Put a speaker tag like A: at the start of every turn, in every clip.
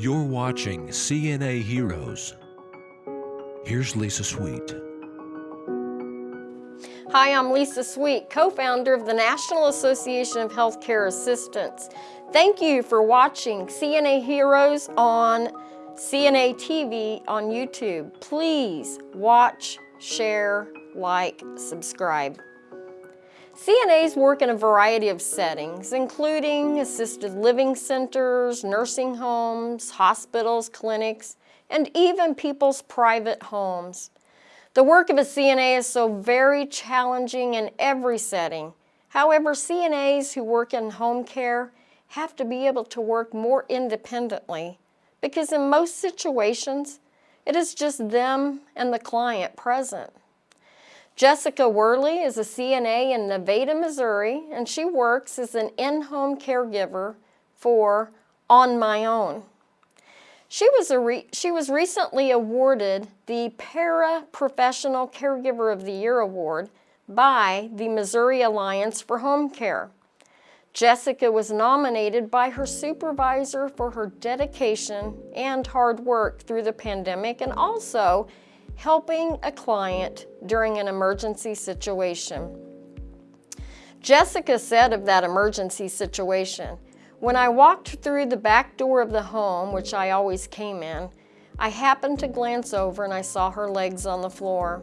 A: You're watching CNA Heroes. Here's Lisa Sweet.
B: Hi, I'm Lisa Sweet, co-founder of the National Association of Healthcare Assistants. Thank you for watching CNA Heroes on CNA TV on YouTube. Please watch, share, like, subscribe. CNAs work in a variety of settings, including assisted living centers, nursing homes, hospitals, clinics, and even people's private homes. The work of a CNA is so very challenging in every setting. However, CNAs who work in home care have to be able to work more independently because in most situations, it is just them and the client present. Jessica Worley is a CNA in Nevada, Missouri, and she works as an in-home caregiver for On My Own. She was, she was recently awarded the Para-Professional Caregiver of the Year Award by the Missouri Alliance for Home Care. Jessica was nominated by her supervisor for her dedication and hard work through the pandemic and also helping a client during an emergency situation. Jessica said of that emergency situation, when I walked through the back door of the home, which I always came in, I happened to glance over and I saw her legs on the floor.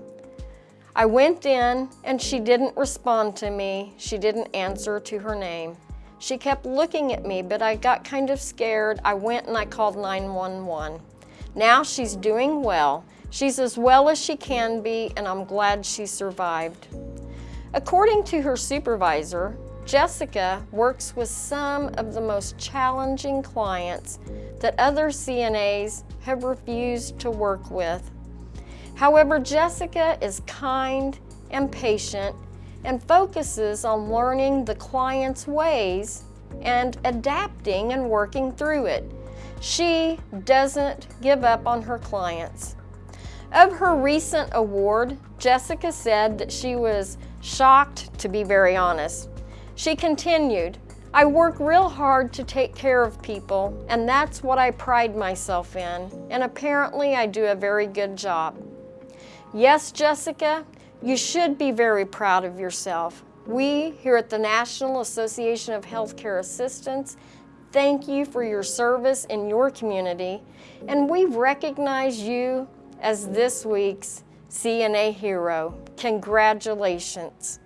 B: I went in and she didn't respond to me. She didn't answer to her name. She kept looking at me, but I got kind of scared. I went and I called 911. Now she's doing well. She's as well as she can be, and I'm glad she survived. According to her supervisor, Jessica works with some of the most challenging clients that other CNAs have refused to work with. However, Jessica is kind and patient and focuses on learning the client's ways and adapting and working through it. She doesn't give up on her clients. Of her recent award, Jessica said that she was shocked, to be very honest. She continued, I work real hard to take care of people, and that's what I pride myself in, and apparently I do a very good job. Yes, Jessica, you should be very proud of yourself. We here at the National Association of Healthcare Assistants thank you for your service in your community, and we recognize you as this week's CNA Hero. Congratulations.